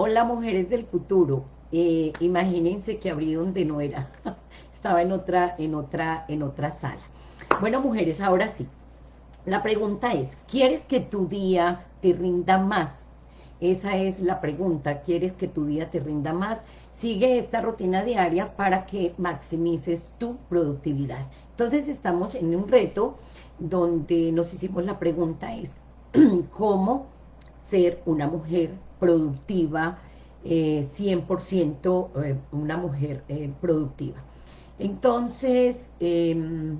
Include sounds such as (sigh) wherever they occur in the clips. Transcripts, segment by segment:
Hola, mujeres del futuro. Eh, imagínense que abrí donde no era. (laughs) Estaba en otra, en otra, en otra sala. Bueno, mujeres, ahora sí. La pregunta es, ¿quieres que tu día te rinda más? Esa es la pregunta, ¿quieres que tu día te rinda más? Sigue esta rutina diaria para que maximices tu productividad. Entonces estamos en un reto donde nos hicimos la pregunta es, (clears throat) ¿cómo ser una mujer productiva, 100% eh, eh, una mujer eh, productiva? Entonces, em,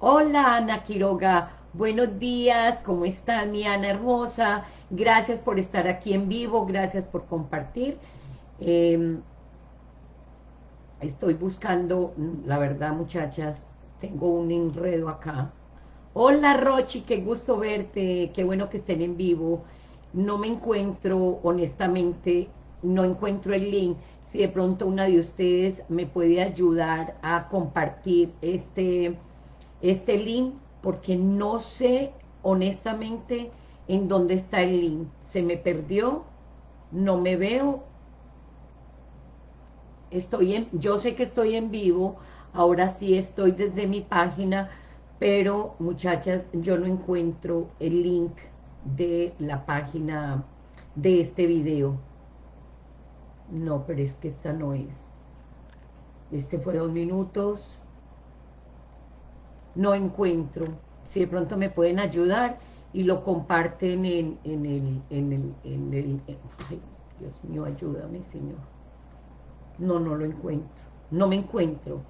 hola Ana Quiroga, buenos días, ¿cómo estás mi Ana hermosa? Gracias por estar aquí en vivo, gracias por compartir. Em, estoy buscando, la verdad muchachas, tengo un enredo acá. Hola Rochi, qué gusto verte, qué bueno que estén en vivo. No me encuentro, honestamente, no encuentro el link si de pronto una de ustedes me puede ayudar a compartir este, este link, porque no sé honestamente en dónde está el link. Se me perdió, no me veo. Estoy en, yo sé que estoy en vivo, ahora sí estoy desde mi página, pero muchachas, yo no encuentro el link de la página de este video. No, pero es que esta no es. Este fue dos minutos. No encuentro. Si de pronto me pueden ayudar y lo comparten en, en el... En el, en el ay, Dios mío, ayúdame, Señor. No, no lo encuentro. No me encuentro.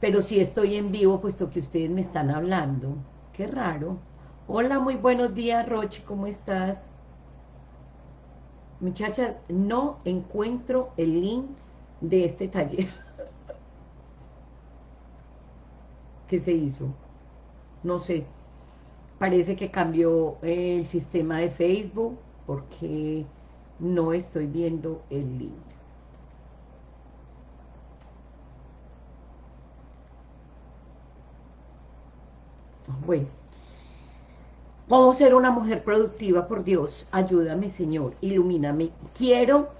Pero si estoy en vivo, puesto que ustedes me están hablando. Qué raro. Hola, muy buenos días, Roche, ¿cómo estás? Muchachas, no encuentro el link de este taller. (laughs) ¿Qué se hizo? No sé. Parece que cambió el sistema de Facebook porque no estoy viendo el link. Bueno. ¿Cómo ser una mujer productiva? Por Dios, ayúdame, Señor, ilumíname. Quiero,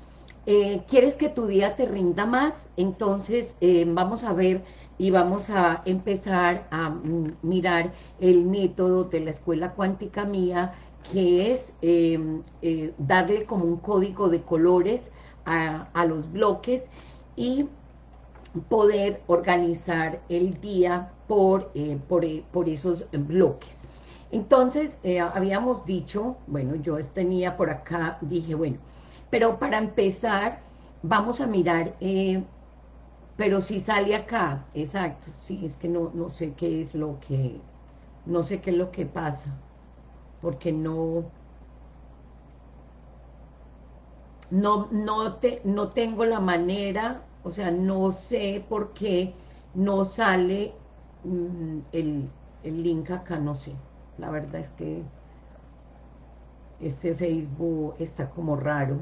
eh, ¿quieres que tu día te rinda más? Entonces, eh, vamos a ver y vamos a empezar a mm, mirar el método de la escuela cuántica mía, que es em, eh, darle como un código de colores a, los bloques y poder organizar el día por, por, por esos bloques. Entonces, eh, habíamos dicho, bueno, yo tenía por acá, dije, bueno, pero para empezar, vamos a mirar, eh, pero si sale acá, exacto, sí, es que no, no sé qué es lo que, no sé qué es lo que pasa, porque no, no, no, te, no tengo la manera, o sea, no sé por qué no sale mm, el, el link acá, no sé. La verdad es que este Facebook está como raro.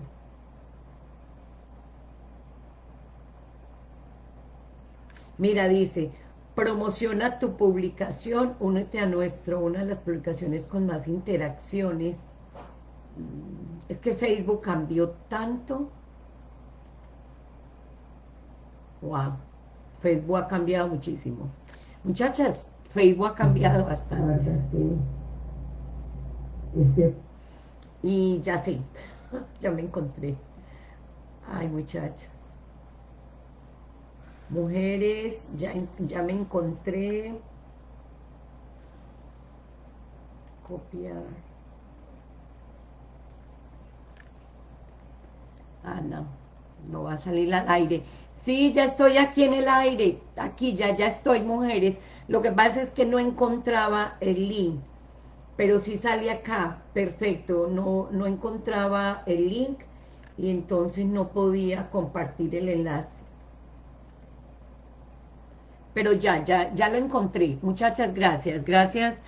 Mira, dice, promociona tu publicación, únete a nuestro, una de las publicaciones con más interacciones. Mm, es que Facebook cambió tanto. Wow, Facebook ha cambiado muchísimo. Muchachas, Facebook ha cambiado bastante. Y ya sé, (laughs) ya me encontré. Ay, muchachos. Mujeres, ya, ya me encontré. Copiar. Ah, no, no va a salir al aire. Sí, ya estoy aquí en el aire. Aquí ya, ya estoy, mujeres. Lo que pasa es que no encontraba el link, pero sí sale acá, perfecto, no, no encontraba el link y entonces no podía compartir el enlace. Pero ya, ya, ya lo encontré. Muchachas, gracias, gracias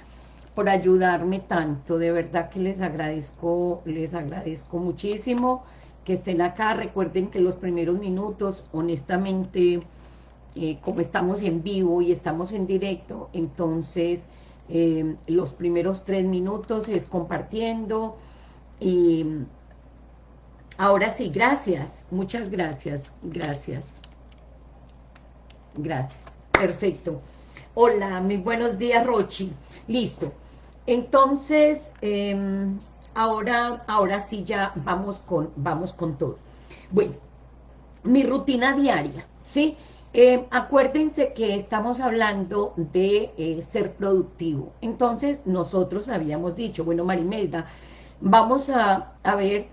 por ayudarme tanto, de verdad que les agradezco, les agradezco muchísimo que estén acá, recuerden que los primeros minutos, honestamente, eh, como estamos en vivo y estamos en directo, entonces eh, los primeros tres minutos es compartiendo y, Ahora sí, gracias. Muchas gracias. Gracias. Gracias. Perfecto. Hola, muy buenos días, Rochi. Listo. Entonces, em, ahora, ahora sí ya vamos con, vamos con todo. Bueno, mi rutina diaria, ¿sí? Em, acuérdense que estamos hablando de eh, ser productivo. Entonces, nosotros habíamos dicho, bueno, Marimelda, vamos a, a ver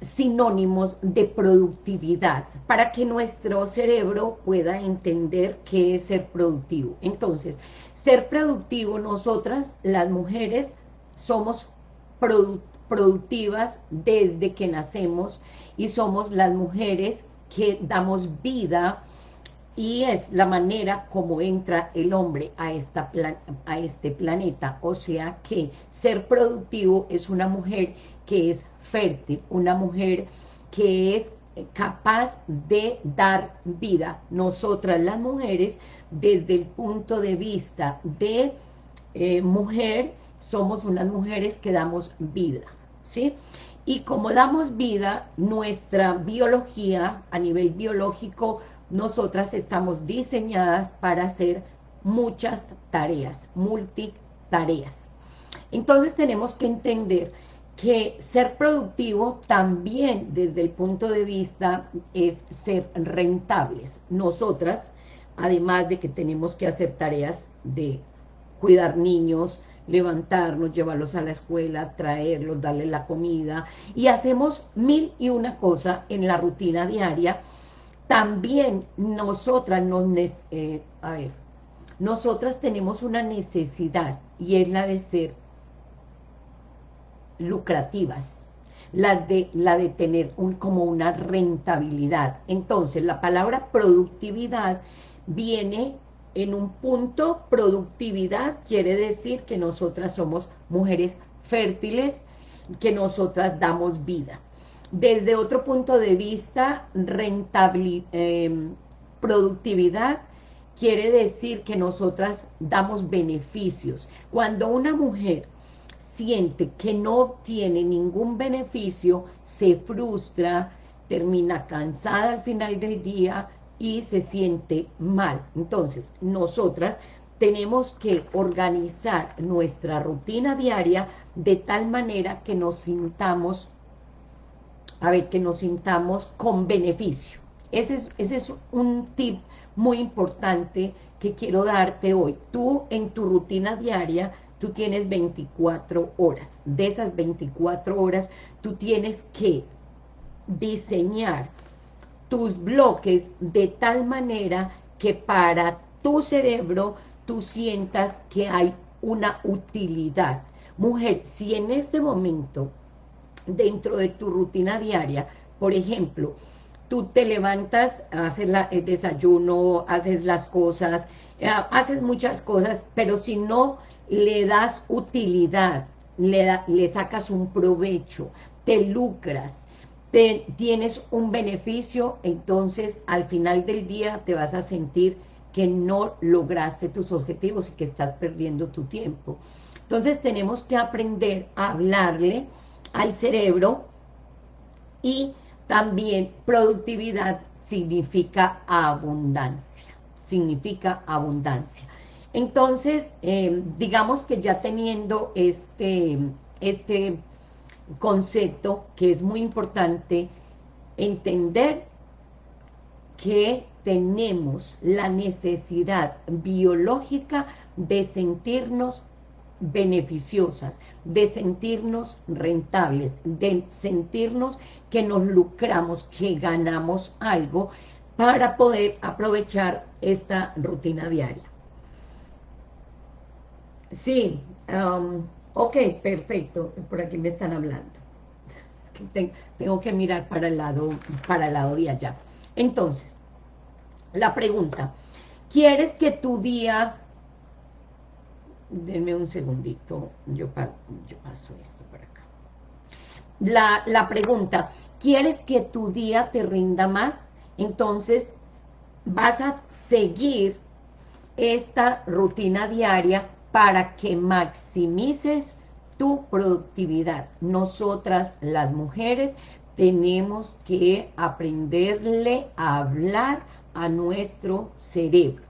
sinónimos de productividad para que nuestro cerebro pueda entender qué es ser productivo. Entonces, ser productivo, nosotras, las mujeres, somos productivas desde que nacemos y somos las mujeres que damos vida y es la manera como entra el hombre a, esta a este planeta. O sea que ser productivo es una mujer que es fértil, una mujer que es capaz de dar vida. Nosotras las mujeres, desde el punto de vista de eh, mujer, somos unas mujeres que damos vida, ¿sí? Y como damos vida, nuestra biología, a nivel biológico, nosotras estamos diseñadas para hacer muchas tareas, multitareas. Entonces tenemos que entender que ser productivo también desde el punto de vista es ser rentables. Nosotras, además de que tenemos que hacer tareas de cuidar niños, levantarnos, llevarlos a la escuela, traerlos, darle la comida, y hacemos mil y una cosas en la rutina diaria, también nosotras nos, eh, a ver, nosotras tenemos una necesidad, y es la de ser lucrativas, la de, la de tener un, como una rentabilidad. Entonces, la palabra productividad viene en un punto, productividad quiere decir que nosotras somos mujeres fértiles, que nosotras damos vida. Desde otro punto de vista, rentabilidad, em, productividad quiere decir que nosotras damos beneficios. Cuando una mujer siente que no tiene ningún beneficio, se frustra, termina cansada al final del día y se siente mal. Entonces, nosotras tenemos que organizar nuestra rutina diaria de tal manera que nos sintamos, a ver, que nos sintamos con beneficio. Ese es, ese es un tip muy importante que quiero darte hoy. Tú en tu rutina diaria tú tienes 24 horas. De esas 24 horas, tú tienes que diseñar tus bloques de tal manera que para tu cerebro tú sientas que hay una utilidad. Mujer, si en este momento, dentro de tu rutina diaria, por ejemplo, tú te levantas, haces el desayuno, haces las cosas, eh, haces muchas cosas, pero si no le das utilidad, le, le sacas un provecho, te lucras, te, tienes un beneficio, entonces al final del día te vas a sentir que no lograste tus objetivos y que estás perdiendo tu tiempo. Entonces tenemos que aprender a hablarle al cerebro y también productividad significa abundancia, significa abundancia. Entonces, eh, digamos que ya teniendo este, este concepto, que es muy importante, entender que tenemos la necesidad biológica de sentirnos beneficiosas, de sentirnos rentables, de sentirnos que nos lucramos, que ganamos algo para poder aprovechar esta rutina diaria. Sí, um, ok, perfecto, por aquí me están hablando. Tengo que mirar para el lado, para el lado de allá. Entonces, la pregunta, ¿quieres que tu día... Denme un segundito, yo, yo paso esto para acá. La, la pregunta, ¿quieres que tu día te rinda más? Entonces, vas a seguir esta rutina diaria para que maximices tu productividad. Nosotras, las mujeres, tenemos que aprenderle a hablar a nuestro cerebro.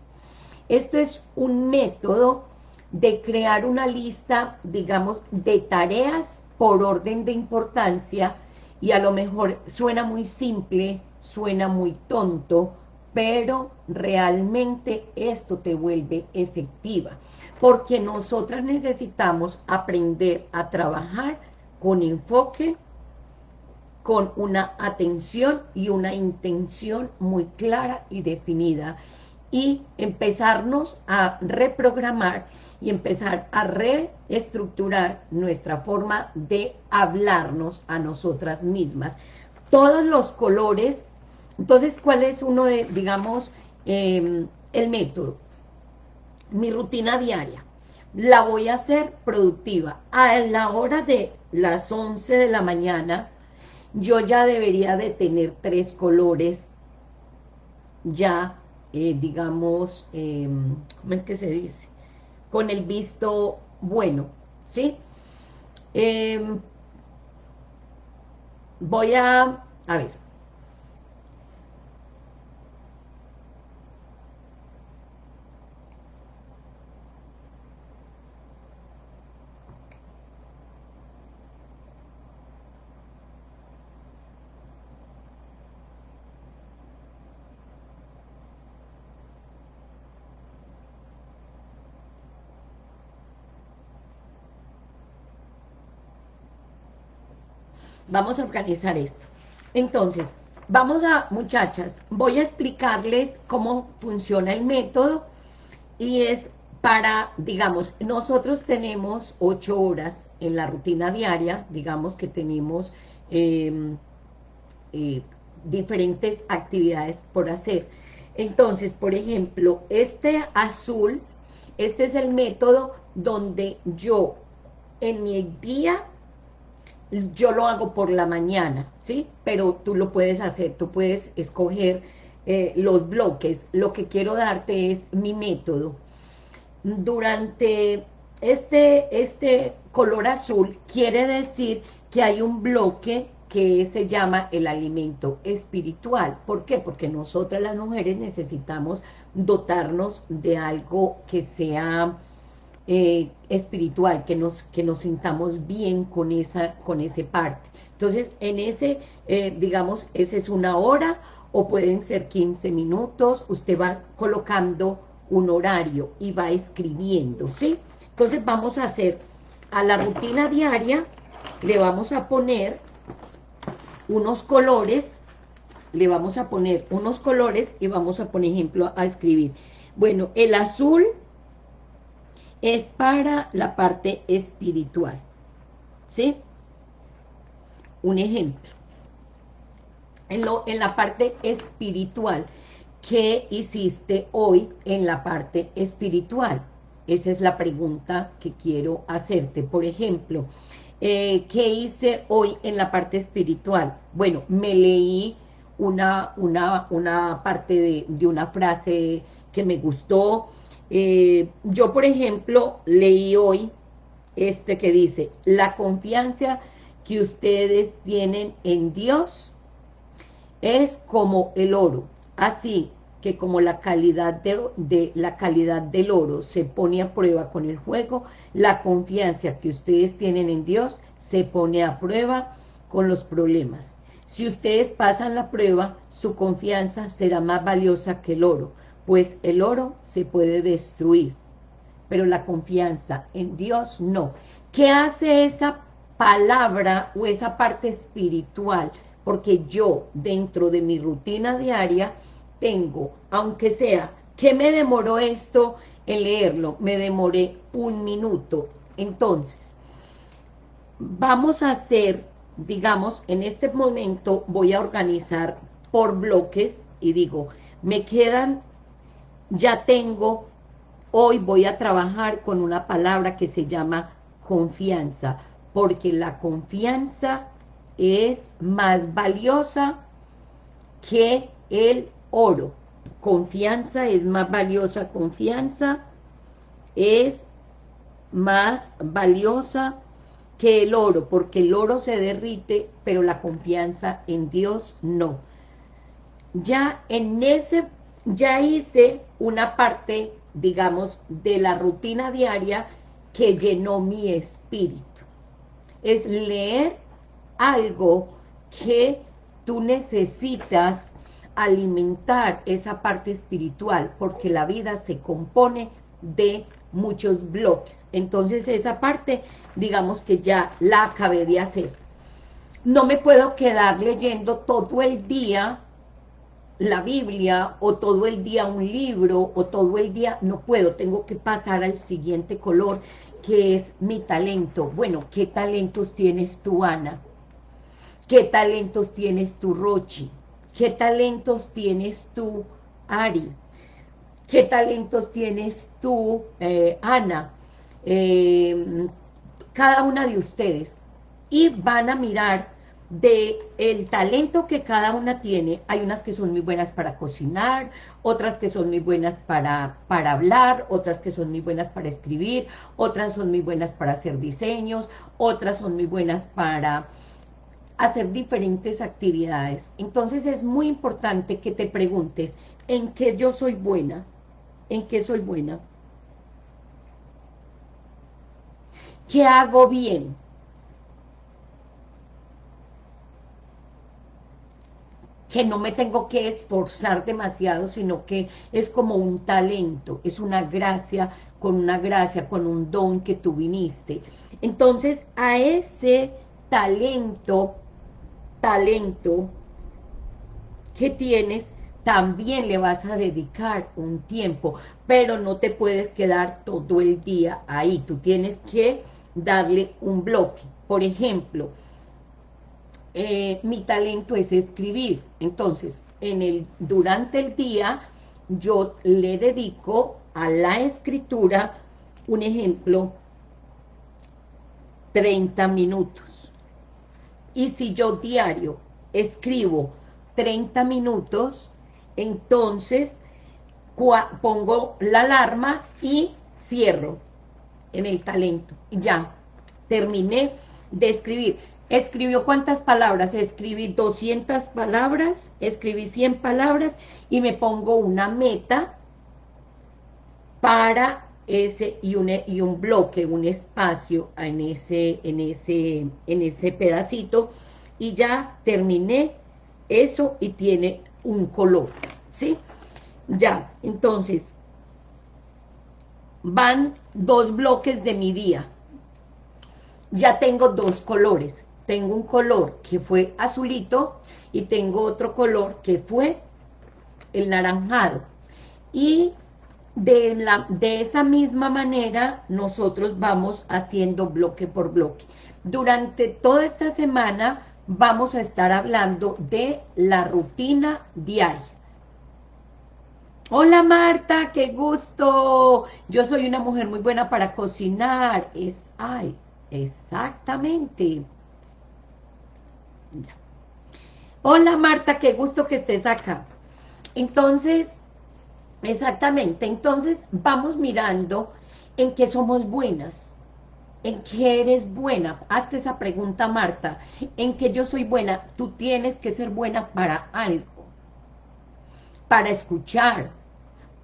Esto es un método de crear una lista, digamos, de tareas por orden de importancia y a lo mejor suena muy simple, suena muy tonto, pero realmente esto te vuelve efectiva, porque nosotras necesitamos aprender a trabajar con enfoque, con una atención y una intención muy clara y definida, y empezarnos a reprogramar y empezar a reestructurar nuestra forma de hablarnos a nosotras mismas. Todos los colores, entonces, ¿cuál es uno de, digamos, em, el método? Mi rutina diaria. La voy a hacer productiva. A la hora de las 11 de la mañana, yo ya debería de tener tres colores ya, eh, digamos, em, ¿cómo es que se dice? Con el visto bueno, ¿sí? Em, voy a, a ver, Vamos a organizar esto. Entonces, vamos a, muchachas, voy a explicarles cómo funciona el método y es para, digamos, nosotros tenemos ocho horas en la rutina diaria, digamos que tenemos em, eh, diferentes actividades por hacer. Entonces, por ejemplo, este azul, este es el método donde yo en mi día yo lo hago por la mañana, ¿sí? Pero tú lo puedes hacer, tú puedes escoger eh, los bloques. Lo que quiero darte es mi método. Durante este, este color azul quiere decir que hay un bloque que se llama el alimento espiritual. ¿Por qué? Porque nosotras las mujeres necesitamos dotarnos de algo que sea eh, espiritual, que nos, que nos sintamos bien con esa, con ese parte. Entonces, en ese, eh, digamos, esa es una hora o pueden ser 15 minutos, usted va colocando un horario y va escribiendo, ¿sí? Entonces vamos a hacer a la rutina diaria, le vamos a poner unos colores, le vamos a poner unos colores y vamos a poner ejemplo a escribir. Bueno, el azul es para la parte espiritual. ¿Sí? Un ejemplo. En, lo, en la parte espiritual, ¿qué hiciste hoy en la parte espiritual? Esa es la pregunta que quiero hacerte. Por ejemplo, eh, ¿qué hice hoy en la parte espiritual? Bueno, me leí una, una, una parte de, de una frase que me gustó, eh, yo, por ejemplo, leí hoy este que dice, la confianza que ustedes tienen en Dios es como el oro, así que como la calidad de, la calidad del oro se pone a prueba con el fuego, la confianza que ustedes tienen en Dios se pone a prueba con los problemas. Si ustedes pasan la prueba, su confianza será más valiosa que el oro, pues el oro se puede destruir, pero la confianza en Dios no. ¿Qué hace esa palabra o esa parte espiritual? Porque yo, dentro de mi rutina diaria, tengo, aunque sea, ¿qué me demoró esto en leerlo? Me demoré un minuto. Entonces, vamos a hacer, digamos, en este momento voy a organizar por bloques y digo, me quedan ya tengo, hoy voy a trabajar con una palabra que se llama confianza, porque la confianza es más valiosa que el oro. Confianza es más valiosa, confianza es más valiosa que el oro, porque el oro se derrite, pero la confianza en Dios no. Ya en ese, ya hice una parte, digamos, de la rutina diaria que llenó mi espíritu. Es leer algo que tú necesitas alimentar esa parte espiritual, porque la vida se compone de muchos bloques. Entonces esa parte, digamos que ya la acabé de hacer. No me puedo quedar leyendo todo el día la Biblia, o todo el día un libro, o todo el día, no puedo, tengo que pasar al siguiente color, que es mi talento. Bueno, ¿qué talentos tienes tú, Ana? ¿Qué talentos tienes tú, Rochi? ¿Qué talentos tienes tú, Ari? ¿Qué talentos tienes tú, eh, Ana? Eh, cada una de ustedes. Y van a mirar de el talento que cada una tiene, hay unas que son muy buenas para cocinar, otras que son muy buenas para, para hablar, otras que son muy buenas para escribir, otras son muy buenas para hacer diseños, otras son muy buenas para hacer diferentes actividades. Entonces es muy importante que te preguntes, ¿en qué yo soy buena? ¿En qué soy buena? ¿Qué hago bien? Que no me tengo que esforzar demasiado, sino que es como un talento, es una gracia, con una gracia, con un don que tú viniste. Entonces, a ese talento, talento que tienes, también le vas a dedicar un tiempo, pero no te puedes quedar todo el día ahí, tú tienes que darle un bloque. Por ejemplo, eh, mi talento es escribir. Entonces, en el, durante el día, yo le dedico a la escritura, un ejemplo, 30 minutos. Y si yo diario escribo 30 minutos, entonces pongo la alarma y cierro en el talento. Ya, terminé de escribir. ¿Escribió cuántas palabras? Escribí 200 palabras, escribí 100 palabras y me pongo una meta para ese y un, y un bloque, un espacio en ese, en, ese, en ese pedacito y ya terminé eso y tiene un color, ¿sí? Ya, entonces, van dos bloques de mi día. Ya tengo dos colores tengo un color que fue azulito y tengo otro color que fue el naranjado. Y de, la, de esa misma manera nosotros vamos haciendo bloque por bloque. Durante toda esta semana vamos a estar hablando de la rutina diaria. Hola Marta, qué gusto. Yo soy una mujer muy buena para cocinar. Es, ay, exactamente. Hola Marta, qué gusto que estés acá. Entonces, exactamente, entonces vamos mirando en qué somos buenas, en qué eres buena. Hazte esa pregunta, Marta, en qué yo soy buena. Tú tienes que ser buena para algo, para escuchar,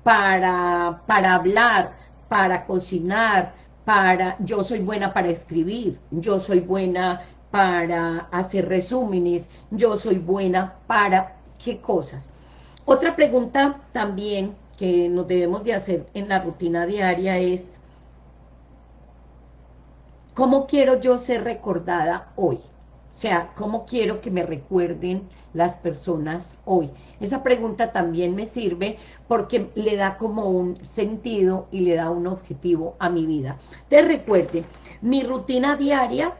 para, para hablar, para cocinar, para, yo soy buena para escribir, yo soy buena para hacer resúmenes, yo soy buena para qué cosas. Otra pregunta también que nos debemos de hacer en la rutina diaria es, ¿cómo quiero yo ser recordada hoy? O sea, ¿cómo quiero que me recuerden las personas hoy? Esa pregunta también me sirve porque le da como un sentido y le da un objetivo a mi vida. Te recuerde, mi rutina diaria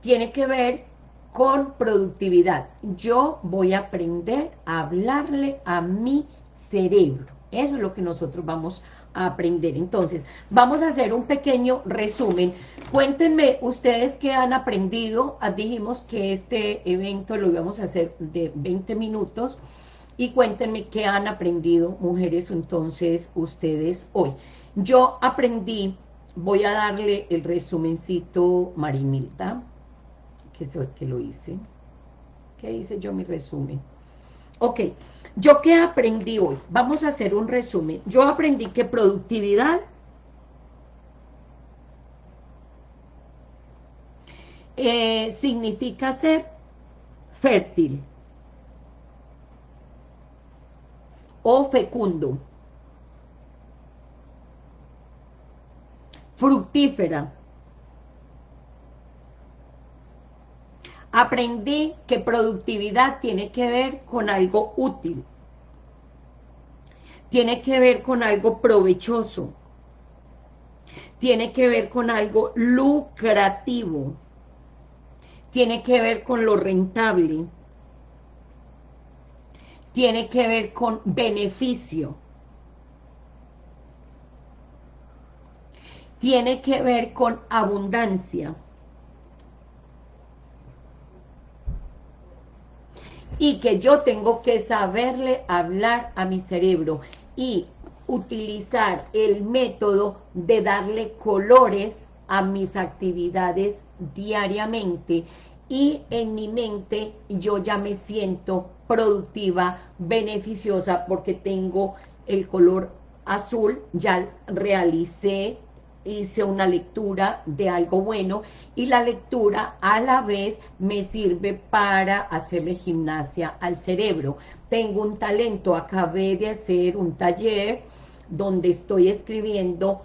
tiene que ver con productividad. Yo voy a aprender a hablarle a mi cerebro. Eso es lo que nosotros vamos a aprender. Entonces, vamos a hacer un pequeño resumen. Cuéntenme ustedes qué han aprendido. Ah, dijimos que este evento lo íbamos a hacer de 20 minutos. Y cuéntenme qué han aprendido, mujeres, entonces, ustedes hoy. Yo aprendí voy a darle el resumencito Marimilta, que el que lo hice. ¿Qué hice yo mi resumen? Ok, ¿yo qué aprendí hoy? Vamos a hacer un resumen. Yo aprendí que productividad eh, significa ser fértil o fecundo. fructífera. Aprendí que productividad tiene que ver con algo útil, tiene que ver con algo provechoso, tiene que ver con algo lucrativo, tiene que ver con lo rentable, tiene que ver con beneficio. tiene que ver con abundancia. Y que yo tengo que saberle hablar a mi cerebro y utilizar el método de darle colores a mis actividades diariamente. Y en mi mente yo ya me siento productiva, beneficiosa porque tengo el color azul, ya realicé hice una lectura de algo bueno y la lectura a la vez me sirve para hacerle gimnasia al cerebro. Tengo un talento, acabé de hacer un taller donde estoy escribiendo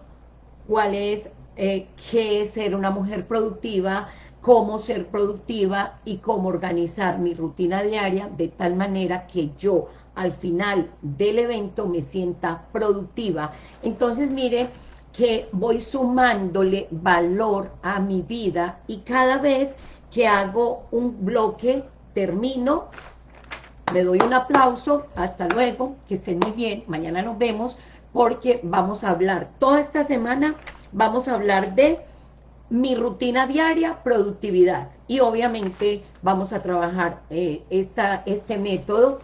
cuál es, eh, qué es ser una mujer productiva, cómo ser productiva y cómo organizar mi rutina diaria de tal manera que yo al final del evento me sienta productiva. Entonces, mire, que voy sumándole valor a mi vida y cada vez que hago un bloque, termino, me doy un aplauso, hasta luego, que estén muy bien, mañana nos vemos, porque vamos a hablar, toda esta semana vamos a hablar de mi rutina diaria, productividad, y obviamente vamos a trabajar eh, esta, este método,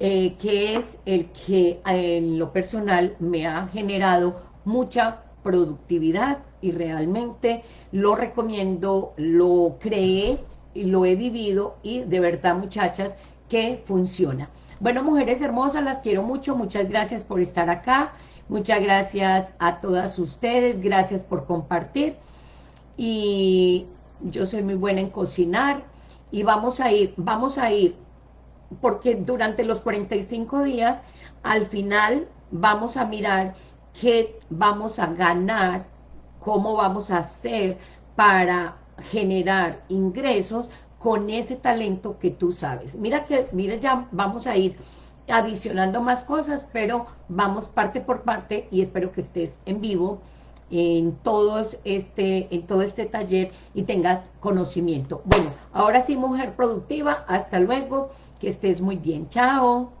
eh, que es el que en lo personal me ha generado mucha productividad y realmente lo recomiendo, lo creé y lo he vivido y de verdad muchachas que funciona. Bueno, mujeres hermosas, las quiero mucho, muchas gracias por estar acá, muchas gracias a todas ustedes, gracias por compartir y yo soy muy buena en cocinar y vamos a ir, vamos a ir, porque durante los 45 días, al final vamos a mirar qué vamos a ganar, cómo vamos a hacer para generar ingresos con ese talento que tú sabes. Mira que, mira ya vamos a ir adicionando más cosas, pero vamos parte por parte y espero que estés en vivo en, este, en todo este taller y tengas conocimiento. Bueno, ahora sí, mujer productiva, hasta luego, que estés muy bien. Chao.